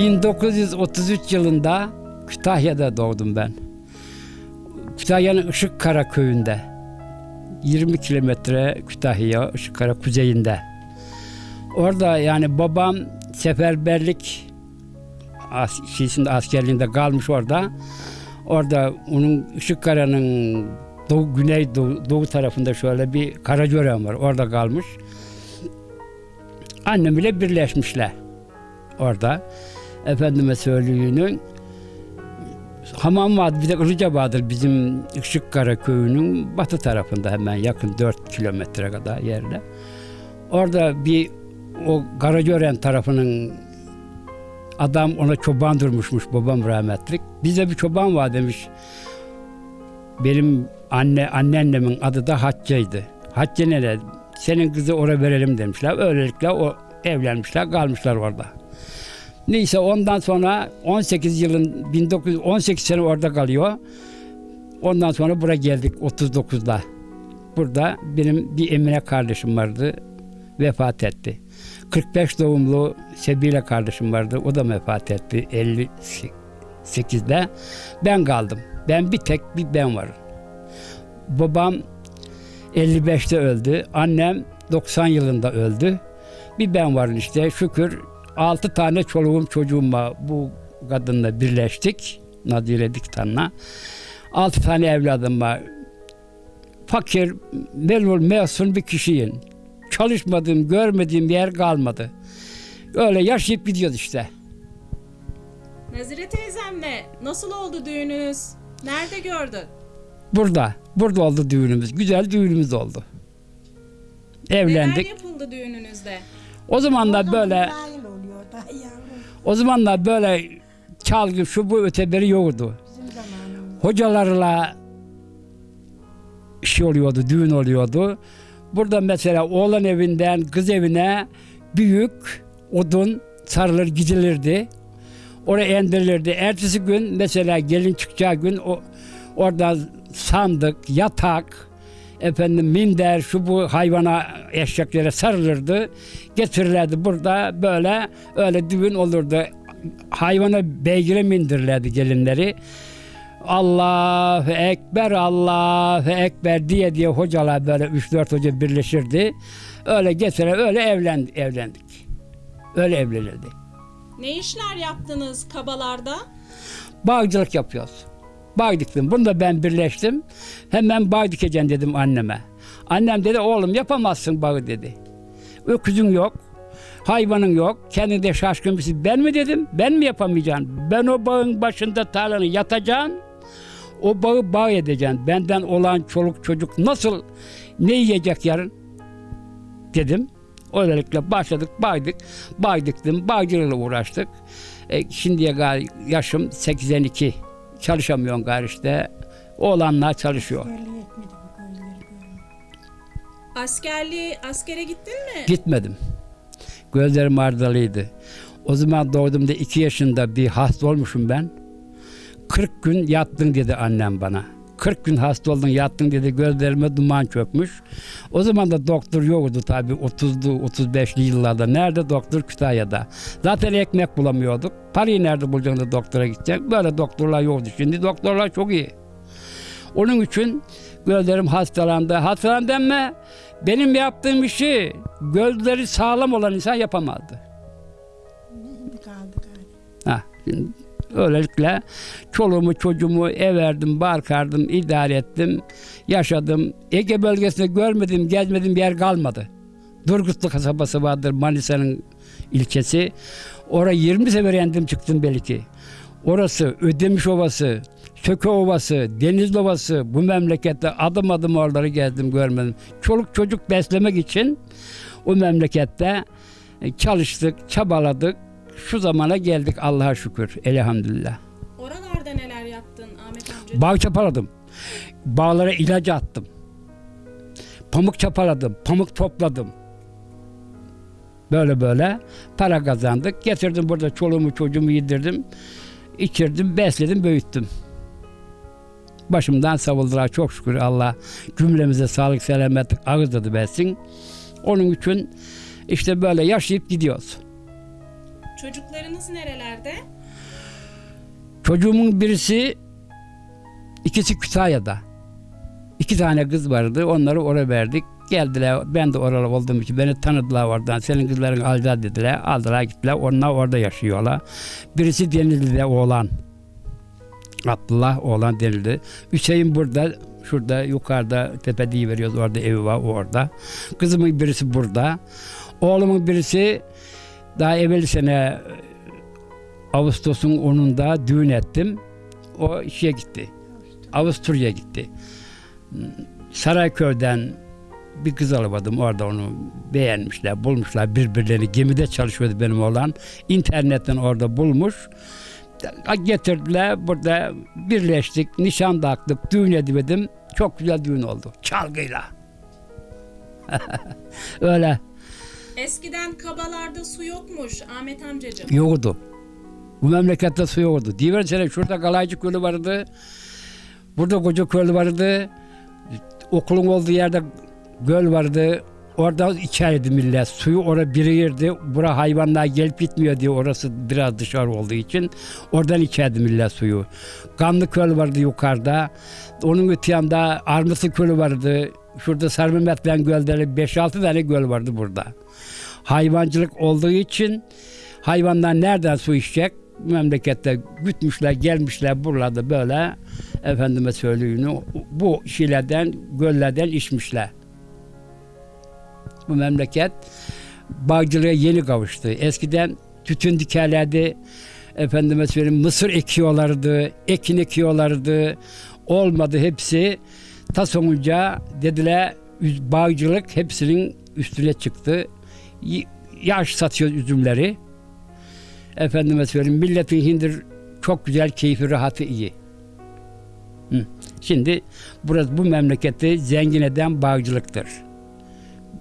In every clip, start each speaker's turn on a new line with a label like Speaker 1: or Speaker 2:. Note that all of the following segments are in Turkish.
Speaker 1: 1933 yılında Kütahya'da doğdum ben. Kütahya'nın Işıkkara köyünde. 20 kilometre Kütahya Işıkkara kuzeyinde. Orada yani babam seferberlik as şeysinde askerliğinde kalmış orada. Orada onun Işıkkara'nın doğu, güney doğu, doğu tarafında şöyle bir Karacören var. Orada kalmış. Annem ile birleşmişler orada. Efendime söyleyeyim. Hamam vardı bir de Ilıca vardır bizim Işıkkara köyünün batı tarafında hemen yakın 4 kilometre kadar yerde. Orada bir o Karagören tarafının adam ona çoban durmuşmuş babam rahmetlik. Bize bir çoban var demiş. Benim anne anneannemin adı da Hacce'ydi. Hacce nere? Senin kızı oraya verelim demişler. Öylelikle o evlenmişler, kalmışlar orada. Neyse ondan sonra 18 yılın 1918 sene orada kalıyor. Ondan sonra buraya geldik 39'da. Burada benim bir Emine kardeşim vardı. Vefat etti. 45 doğumlu Sebile kardeşim vardı. O da vefat etti 58'de. Ben kaldım. Ben bir tek bir ben varım. Babam 55'te öldü. Annem 90 yılında öldü. Bir ben varım işte. Şükür 6 tane çoluğum çocuğum var. Bu kadınla birleştik. Nadire Diktan'la. 6 tane evladım var. Fakir, melul, mesun bir kişiyim. Çalışmadığım, görmediğim bir yer kalmadı. Öyle yaşayıp gidiyoruz işte.
Speaker 2: Nazire teyzemle nasıl oldu düğününüz? Nerede gördün?
Speaker 1: Burada. Burada oldu düğünümüz. Güzel düğünümüz oldu. Evlendik.
Speaker 2: Neler yapıldı düğününüzde?
Speaker 1: O zamanlar böyle o zamanlar böyle çalgı şu bu öteberi yoktu. Hocalarla şey oluyordu, düğün oluyordu. Burada mesela oğlan evinden kız evine büyük odun sarılır gidilirdi. Oraya indirilirdi. Ertesi gün mesela gelin çıkacağı gün o orada sandık, yatak, efendim minder, şu bu hayvana eşeklere sarılırdı. Getirirlerdi burada böyle öyle düğün olurdu. Hayvana beygire mindirirlerdi gelinleri. Allahu Ekber, Allahu Ekber diye diye hocalar böyle 3-4 hoca birleşirdi. Öyle getire öyle evlendi, evlendik. Öyle evlenildi.
Speaker 2: Ne işler yaptınız kabalarda?
Speaker 1: Bağcılık yapıyoruz. Bağ. Bunu da ben birleştim. Hemen bağ dikeceğim dedim anneme. Annem dedi oğlum yapamazsın bağı dedi. Öküzün yok. Hayvanın yok. Kendinde şaşkın bir şey. Ben mi dedim? Ben mi yapamayacağım? Ben o bağın başında tarlanı yatacağım. O bağı bağ edeceğim. Benden olan çoluk çocuk nasıl ne yiyecek yarın? Dedim. Öylelikle başladık, bağdık. Bağ diktim, bağcılığıyla uğraştık. E, şimdiye kadar yaşım 82. Çalışamıyorum gari işte. Oğlanlar çalışıyor.
Speaker 2: Askerliği, askere gittin mi?
Speaker 1: Gitmedim. Gözlerim ardalıydı. O zaman doğduğumda iki yaşında bir hasta olmuşum ben. 40 gün yattın dedi annem bana. 40 gün hasta oldun yattın dedi gözlerime duman çökmüş. O zaman da doktor yoktu tabii 30'lu 35'li yıllarda. Nerede doktor? Kütahya'da. Zaten ekmek bulamıyorduk. Parayı nerede bulacaksın da doktora gidecek? Böyle doktorlar yoktu. Şimdi doktorlar çok iyi. Onun için gözlerim hastalandı. Hastalandı ama benim yaptığım işi gözleri sağlam olan insan yapamazdı.
Speaker 3: Kaldı gari.
Speaker 1: Ha, şimdi öylelikle çoluğumu çocuğumu ev verdim, barkardım, idare ettim, yaşadım. Ege bölgesinde görmedim, gezmedim bir yer kalmadı. Durgutlu kasabası vardır Manisa'nın ilçesi. Oraya 20 sefer yendim çıktım belki. Orası Ödemiş Ovası, Söke Ovası, Denizli Ovası bu memlekette adım adım oraları gezdim görmedim. Çoluk çocuk beslemek için o memlekette çalıştık, çabaladık. Şu zamana geldik Allah'a şükür. Elhamdülillah.
Speaker 2: Oralarda neler yaptın Ahmet amca?
Speaker 1: Bağ çapaladım. Bağlara ilaç attım. Pamuk çapaladım. Pamuk topladım. Böyle böyle para kazandık. Getirdim burada çoluğumu çocuğumu yedirdim. içirdim, besledim, büyüttüm. Başımdan savuldular çok şükür Allah cümlemize sağlık selamet ağız tadı versin. Onun için işte böyle yaşayıp gidiyoruz.
Speaker 2: Çocuklarınız nerelerde?
Speaker 1: Çocuğumun birisi ikisi Kütahya'da. İki tane kız vardı. Onları oraya verdik. Geldiler. Ben de oralı olduğum için beni tanıdılar oradan. Senin kızların alacağız dediler. Aldılar gittiler. Onlar orada yaşıyorlar. Birisi Denizli'de oğlan. Abdullah oğlan denildi. Hüseyin burada. Şurada yukarıda tepe veriyoruz. Orada evi var orada. Kızımın birisi burada. Oğlumun birisi daha evvel sene Ağustos'un 10'unda düğün ettim. O şeye gitti. Avusturya'ya gitti. Sarayköy'den bir kız alamadım. Orada onu beğenmişler, bulmuşlar birbirlerini. Gemide çalışıyordu benim oğlan. İnternetten orada bulmuş. Getirdiler. Burada birleştik. Nişan taktık. Düğün edemedim. Çok güzel düğün oldu. Çalgıyla. Öyle
Speaker 2: Eskiden kabalarda su yokmuş Ahmet amcacığım.
Speaker 1: yoktu. Bu memlekette su yoktu. Diversene şurada Galaycı Gölü vardı. Burada Koca Gölü vardı. Okulun olduğu yerde göl vardı. Orada içerdi millet. Suyu oraya birikirdi. Bura hayvanlar gelip gitmiyor diye orası biraz dışarı olduğu için. Oradan içerdi millet suyu. Kanlı Köl vardı yukarıda. Onun öte yanda Armutlu Kölü vardı. Şurada Sarı Mehmet Ben gölleri 5-6 tane göl vardı burada. Hayvancılık olduğu için hayvanlar nereden su içecek? Memlekette gütmüşler, gelmişler buralarda böyle efendime söyleyeyim bu şeylerden, göllerden içmişler. Bu memleket bağcılığa yeni kavuştu. Eskiden tütün dikerlerdi, efendime söyleyeyim mısır ekiyorlardı, ekin ekiyorlardı. Olmadı hepsi. Ta sonunca dediler bağcılık hepsinin üstüne çıktı. Yaş satıyor üzümleri. Efendime söyleyeyim milletin hindir çok güzel, keyfi, rahatı iyi. Hı. Şimdi burası bu memleketi zengin eden bağcılıktır.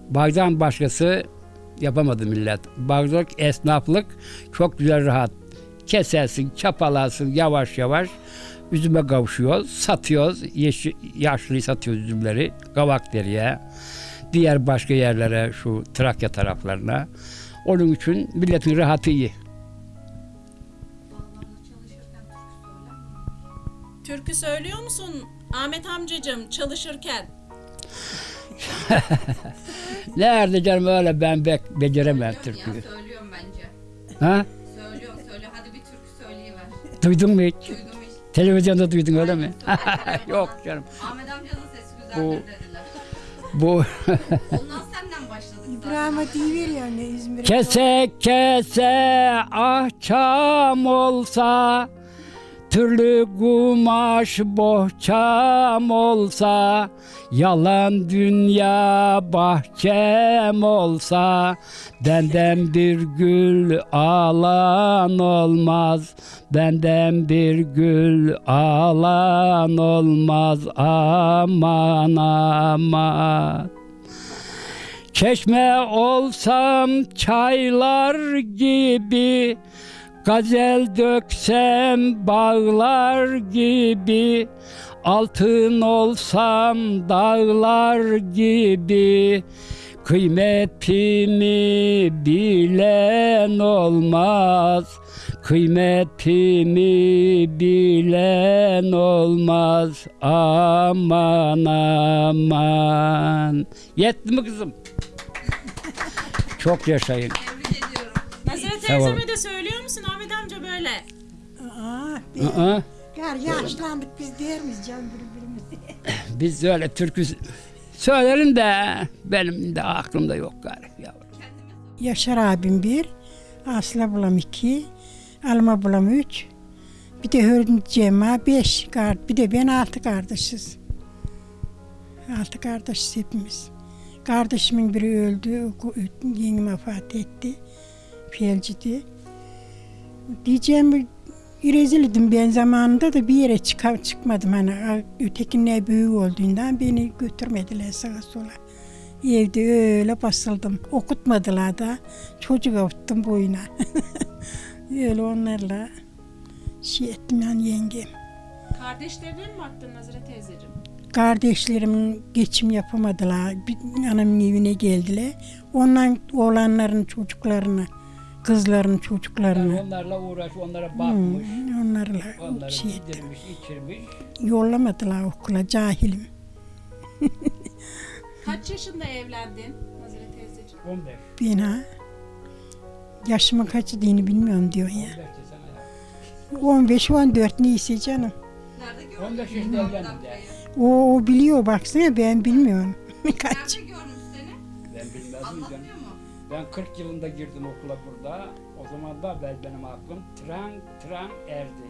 Speaker 1: Bağdan başkası yapamadı millet. Bağcılık, esnaflık çok güzel rahat. Kesersin, çapalarsın yavaş yavaş. Üzüme kavuşuyoruz, satıyoruz. Yeşil, yaşlıyı satıyoruz üzümleri. Kavak deriye. Diğer başka yerlere, şu Trakya taraflarına. Onun için milletin rahatı iyi.
Speaker 2: Türkü söylüyor musun Ahmet amcacığım çalışırken?
Speaker 1: Nerede canım öyle ben bek beceremem
Speaker 4: Söylüyorum
Speaker 1: türküyü.
Speaker 4: Ya, söylüyorum bence.
Speaker 1: Ha?
Speaker 4: Söylüyorum söylüyorum. Hadi bir türkü söyleyiver.
Speaker 1: Duydun mu hiç?
Speaker 4: Duydum.
Speaker 1: Televizyonda duydun öyle mi? Yok canım.
Speaker 4: Ahmet amcanın sesi
Speaker 1: Bu-
Speaker 4: güzeldir dediler.
Speaker 1: Bu
Speaker 4: Ondan senden başladık zaten.
Speaker 3: İbrahim'e deyiveriyor ne İzmir'e.
Speaker 1: kese kese ahçam olsa Türlü kumaş bohçam olsa Yalan dünya bahçem olsa Benden bir gül alan olmaz Benden bir gül alan olmaz Aman aman. Çeşme olsam çaylar gibi Gazel döksem bağlar gibi Altın olsam dağlar gibi Kıymetimi bilen olmaz Kıymetimi bilen olmaz Aman aman Yetti mi kızım? Çok yaşayın.
Speaker 2: Teyzeme de söylüyor musun Ahmet amca böyle?
Speaker 3: Aa,
Speaker 1: Aa,
Speaker 3: Gar yaşlandık biz der miyiz canım birbirimize?
Speaker 1: biz öyle türkü söylerim de benim de aklımda yok galiba. yavrum.
Speaker 3: Yaşar abim bir, Aslı ablam iki, Alma ablam üç, bir de Hürmüz Cema beş, kar- bir de ben altı kardeşiz. Altı kardeşiz hepimiz. Kardeşimin biri öldü, yengem vefat etti. Felcidi. Diyeceğim rezil idim ben zamanında da bir yere çıkar, çıkmadım hani ötekine büyük olduğundan beni götürmediler sağa sola. Evde öyle basıldım. Okutmadılar da. Çocuk okuttum boyuna. öyle onlarla şey ettim yani yengem.
Speaker 2: Kardeşlerine mi baktın Nazire teyzeciğim?
Speaker 3: Kardeşlerim geçim yapamadılar. Bir anamın evine geldiler. Ondan oğlanların çocuklarını Kızların
Speaker 1: Yani
Speaker 3: çocuklarını.
Speaker 1: onlarla uğraş, onlara
Speaker 3: Hmm,
Speaker 1: bakmış.
Speaker 3: onlarla
Speaker 1: Onları
Speaker 3: şey ettim.
Speaker 1: yedirmiş, içirmiş.
Speaker 3: Yollamadılar okula cahilim.
Speaker 2: Kaç yaşında evlendin Nazire teyzeciğim?
Speaker 1: 15.
Speaker 3: Ben ha. Yaşımın kaçı diyeni bilmiyorum diyor ya.
Speaker 1: 15 desene ya.
Speaker 3: 15 14 neyse canım.
Speaker 4: Nerede gördün?
Speaker 1: 15 yaşında evlendim
Speaker 4: amcayı?
Speaker 3: O, o biliyor baksana ben bilmiyorum. Kaç.
Speaker 4: Nerede görmüş seni?
Speaker 1: Ben bilmezdim canım. Ben 40 yılında girdim okula burada. O zaman da ben, benim aklım tren tren erdi.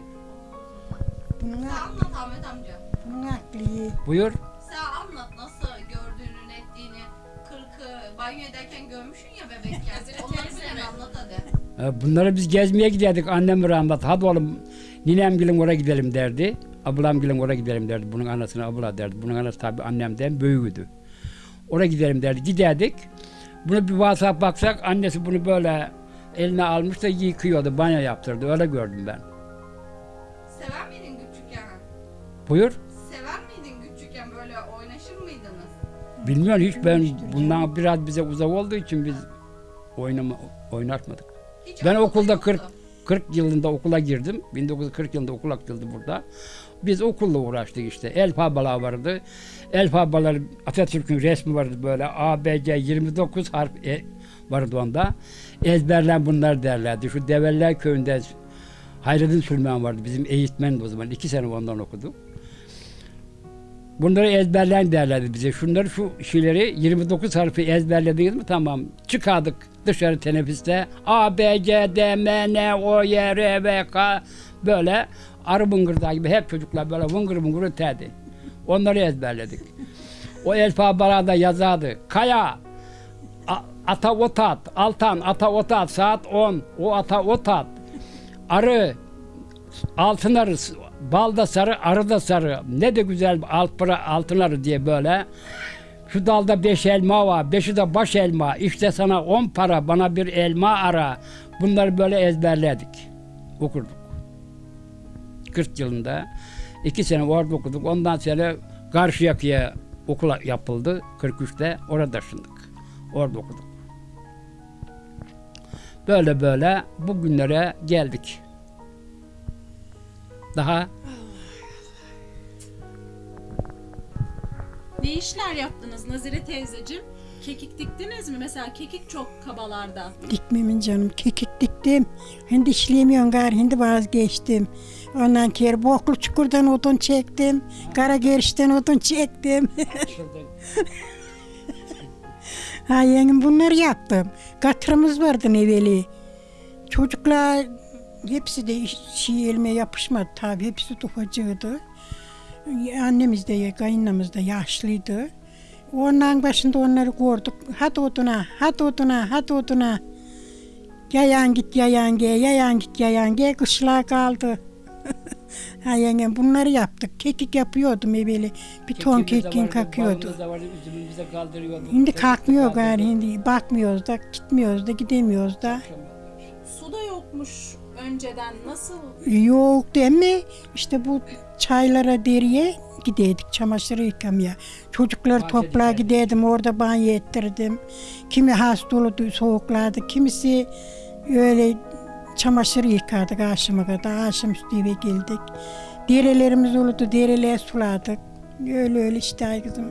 Speaker 3: Ak-
Speaker 4: anlat Ahmet amca.
Speaker 3: bunun aklı.
Speaker 1: Buyur.
Speaker 4: Sen anlat nasıl gördüğünü, ettiğini. Kırkı banyo ederken görmüşsün ya bebekken. Onları bilen anlat hadi.
Speaker 1: Ha, Bunları biz gezmeye giderdik annem rahmet. Hadi oğlum ninem gülüm oraya gidelim derdi. Ablam gülüm oraya gidelim derdi. Bunun anasına abla derdi. Bunun anası tabii annemden büyüğüydü. Oraya gidelim derdi. Giderdik. Bunu bir WhatsApp baksak annesi bunu böyle eline almış da yıkıyordu. Banyo yaptırdı. Öyle gördüm ben.
Speaker 4: Sever miydin küçükken?
Speaker 1: Buyur.
Speaker 4: Sever miydin küçükken böyle oynaşır mıydınız?
Speaker 1: Bilmiyorum hiç ben bundan biraz bize uzak olduğu için biz oynama, oynatmadık.
Speaker 4: Hiç
Speaker 1: Ben okulda
Speaker 4: yoktu.
Speaker 1: 40 40 yılında okula girdim. 1940 yılında okul açıldı burada. Biz okulla uğraştık işte. Elfabalar vardı. Elfabalar Atatürk'ün resmi vardı böyle. A, B, C 29 harf e, vardı onda. Ezberlen bunlar derlerdi. Şu Develler köyünde Hayrettin Süleyman vardı. Bizim eğitmendi o zaman. iki sene ondan okuduk. Bunları ezberlen derlerdi bize. Şunları şu şeyleri 29 harfi ezberlediniz mi tamam. Çıkardık dışarı teneffüste. A, B, C, D, M, N, O, Y, R, V, K böyle arı bıngırdağı gibi hep çocuklar böyle vıngır vıngır öterdi. Onları ezberledik. O alfabalarda yazardı. Kaya, ata otat, altan, ata otat, saat 10, o ata otat. Arı, altın arı, bal da sarı, arı da sarı. Ne de güzel alpıra, altın arı diye böyle. Şu dalda beş elma var, beşi de baş elma. İşte sana on para, bana bir elma ara. Bunları böyle ezberledik. Okurduk. 40 yılında. iki sene orada okuduk. Ondan sonra Karşıyaka'ya okula yapıldı. 43'te orada taşındık. Orada okuduk. Böyle böyle bugünlere geldik. Daha
Speaker 2: Ne işler yaptınız Nazire teyzeciğim? Kekik diktiniz mi? Mesela kekik çok kabalarda.
Speaker 3: Dikmemin canım kekik diktim. Hindi işleyemiyorum gari hindi vazgeçtim. Ondan kere boklu çukurdan odun çektim. Kara gerişten odun çektim. ha yengem bunları yaptım. Katırımız vardı evveli. Çocuklar hepsi de şey elime yapışmadı tabii. Hepsi ufacığıydı. Annemiz de kayınlamız da yaşlıydı. Onların başında onları gördük. Hadi oduna, hadi oduna, hadi oduna. Yayan git yayan gel, yayan git yayan gel. Kışlığa kaldı. ha yengem bunları yaptık. Kekik yapıyordum evveli. Bir ton kekin kakıyordu. Şimdi kalkmıyor gari. Şimdi bakmıyoruz da, gitmiyoruz da, gidemiyoruz da.
Speaker 2: Su da yokmuş önceden. Nasıl?
Speaker 3: Yok değil mi? İşte bu çaylara deriye gideydik çamaşırı yıkamaya. Çocuklar
Speaker 1: Bahçe dikerdik.
Speaker 3: giderdim orada banyo ettirdim. Kimi hasta olurdu soğuklarda, kimisi öyle çamaşır yıkardık akşama kadar. Akşam üstü eve geldik. Derelerimiz olurdu, dereler suladık. Öyle öyle işte kızım.